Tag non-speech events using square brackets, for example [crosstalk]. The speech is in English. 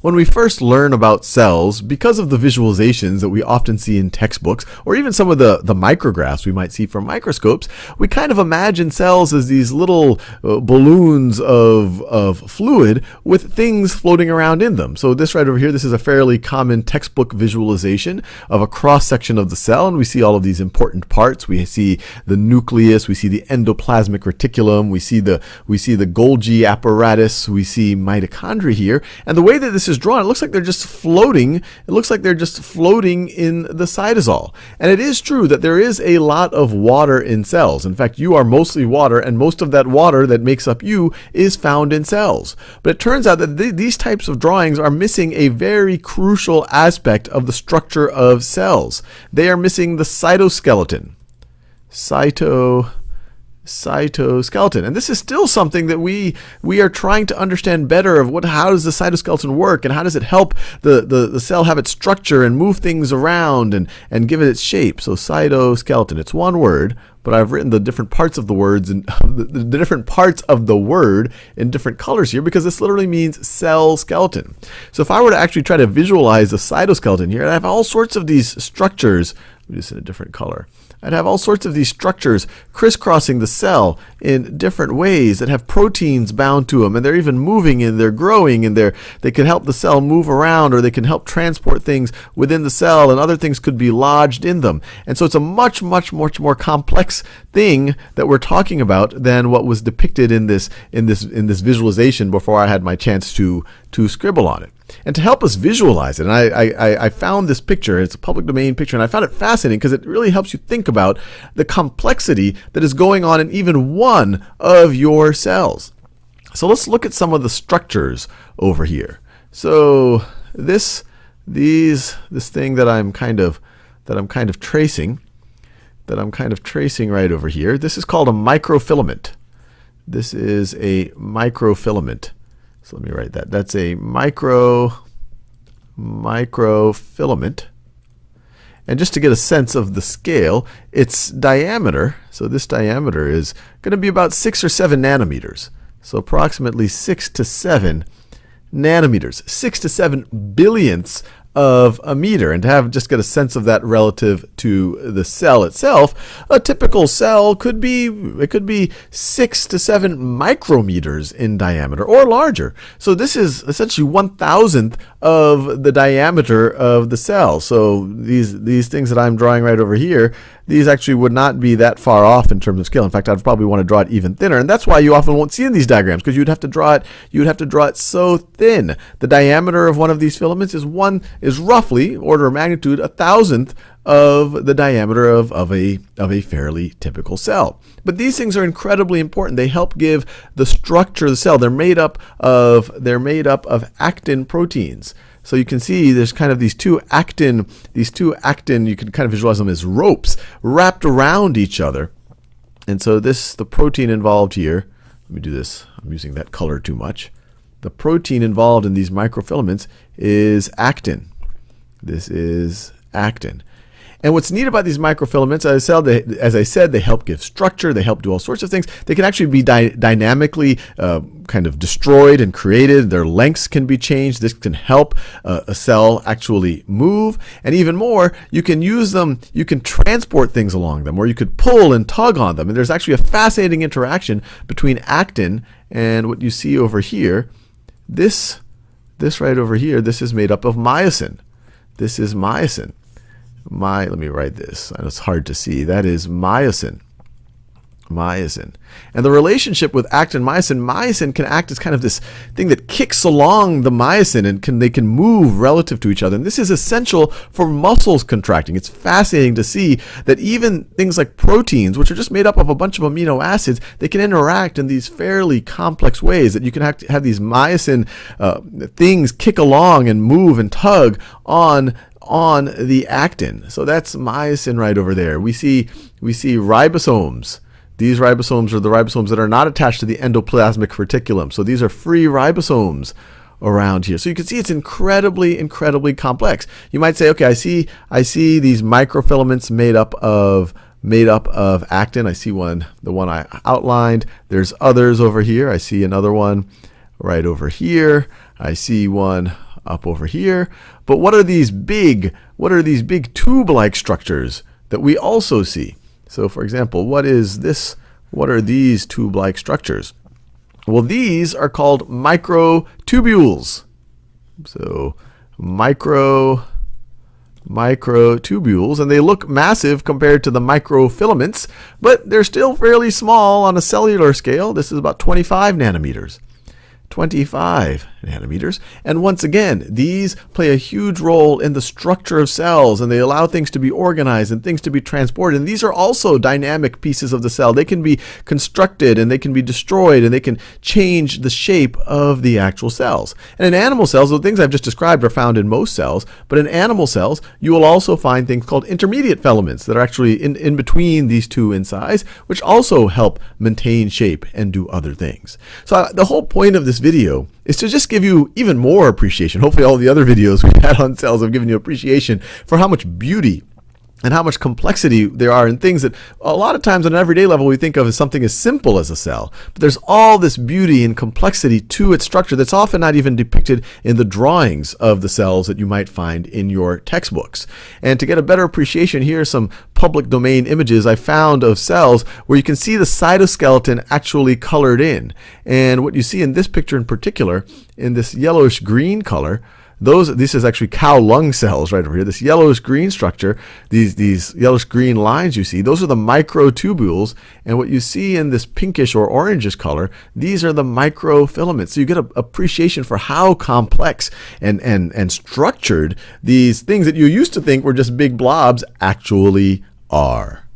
When we first learn about cells, because of the visualizations that we often see in textbooks, or even some of the, the micrographs we might see from microscopes, we kind of imagine cells as these little uh, balloons of, of fluid with things floating around in them. So this right over here, this is a fairly common textbook visualization of a cross-section of the cell, and we see all of these important parts. We see the nucleus, we see the endoplasmic reticulum, we see the, we see the Golgi apparatus, we see mitochondria here, and the way that this is drawn, it looks like they're just floating. It looks like they're just floating in the cytosol. And it is true that there is a lot of water in cells. In fact, you are mostly water, and most of that water that makes up you is found in cells. But it turns out that th these types of drawings are missing a very crucial aspect of the structure of cells. They are missing the cytoskeleton. Cyto cytoskeleton. And this is still something that we we are trying to understand better of what how does the cytoskeleton work and how does it help the, the, the cell have its structure and move things around and, and give it its shape. So cytoskeleton, it's one word, but I've written the different parts of the words and [laughs] the, the different parts of the word in different colors here because this literally means cell skeleton. So if I were to actually try to visualize the cytoskeleton here, I have all sorts of these structures, just in a different color. I'd have all sorts of these structures crisscrossing the cell in different ways that have proteins bound to them, and they're even moving and they're growing, and they're, they can help the cell move around, or they can help transport things within the cell, and other things could be lodged in them. And so it's a much, much, much more complex thing that we're talking about than what was depicted in this in this in this visualization before I had my chance to to scribble on it. And to help us visualize it, and I, I, I found this picture, it's a public domain picture, and I found it fascinating because it really helps you think about the complexity that is going on in even one of your cells. So let's look at some of the structures over here. So this these this thing that I'm kind of that I'm kind of tracing that I'm kind of tracing right over here. This is called a microfilament. This is a microfilament. So let me write that. That's a micro microfilament. And just to get a sense of the scale, its diameter, so this diameter is going to be about 6 or 7 nanometers. So approximately 6 to 7 nanometers, 6 to 7 billionths of a meter. And to have just get a sense of that relative to the cell itself, a typical cell could be it could be six to seven micrometers in diameter or larger. So this is essentially one thousandth of the diameter of the cell. So these these things that I'm drawing right over here, these actually would not be that far off in terms of scale. In fact, I'd probably want to draw it even thinner. And that's why you often won't see in these diagrams because you'd have to draw it you'd have to draw it so thin. The diameter of one of these filaments is one roughly order of magnitude a thousandth of the diameter of, of, a, of a fairly typical cell. But these things are incredibly important. They help give the structure of the cell. They're made up of, they're made up of actin proteins. So you can see there's kind of these two actin, these two actin, you can kind of visualize them as ropes wrapped around each other. And so this, the protein involved here, let me do this, I'm using that color too much. The protein involved in these microfilaments is actin. This is actin. And what's neat about these microfilaments, as I, said, they, as I said, they help give structure, they help do all sorts of things. They can actually be dy dynamically uh, kind of destroyed and created. Their lengths can be changed. This can help uh, a cell actually move. And even more, you can use them, you can transport things along them, or you could pull and tug on them. And there's actually a fascinating interaction between actin and what you see over here. This, this right over here, this is made up of myosin. This is myosin my, let me write this. It's hard to see. That is myosin. Myosin. And the relationship with actin myosin, myosin can act as kind of this thing that kicks along the myosin and can they can move relative to each other. And this is essential for muscles contracting. It's fascinating to see that even things like proteins, which are just made up of a bunch of amino acids, they can interact in these fairly complex ways that you can have, have these myosin uh, things kick along and move and tug on on the actin. So that's myosin right over there. We see, we see ribosomes. These ribosomes are the ribosomes that are not attached to the endoplasmic reticulum. So these are free ribosomes around here. So you can see it's incredibly, incredibly complex. You might say, okay, I see, I see these microfilaments made up of made up of actin. I see one, the one I outlined. There's others over here. I see another one right over here. I see one up over here. But what are these big, what are these big tube-like structures that we also see? So for example, what is this? What are these tube-like structures? Well, these are called microtubules. So micro microtubules, and they look massive compared to the microfilaments, but they're still fairly small on a cellular scale. This is about 25 nanometers. 25 nanometers. And once again, these play a huge role in the structure of cells and they allow things to be organized and things to be transported. And these are also dynamic pieces of the cell. They can be constructed and they can be destroyed and they can change the shape of the actual cells. And in animal cells, the things I've just described are found in most cells, but in animal cells, you will also find things called intermediate filaments that are actually in, in between these two in size, which also help maintain shape and do other things. So uh, the whole point of this video is to just give you even more appreciation. Hopefully all the other videos we've had on cells have given you appreciation for how much beauty and how much complexity there are in things that a lot of times on an everyday level we think of as something as simple as a cell. But there's all this beauty and complexity to its structure that's often not even depicted in the drawings of the cells that you might find in your textbooks. And to get a better appreciation, here are some public domain images I found of cells where you can see the cytoskeleton actually colored in. And what you see in this picture in particular, in this yellowish green color, those this is actually cow lung cells right over here. This yellowish green structure, these these yellowish green lines you see, those are the microtubules, and what you see in this pinkish or orangish color, these are the microfilaments. So you get an appreciation for how complex and and and structured these things that you used to think were just big blobs actually are.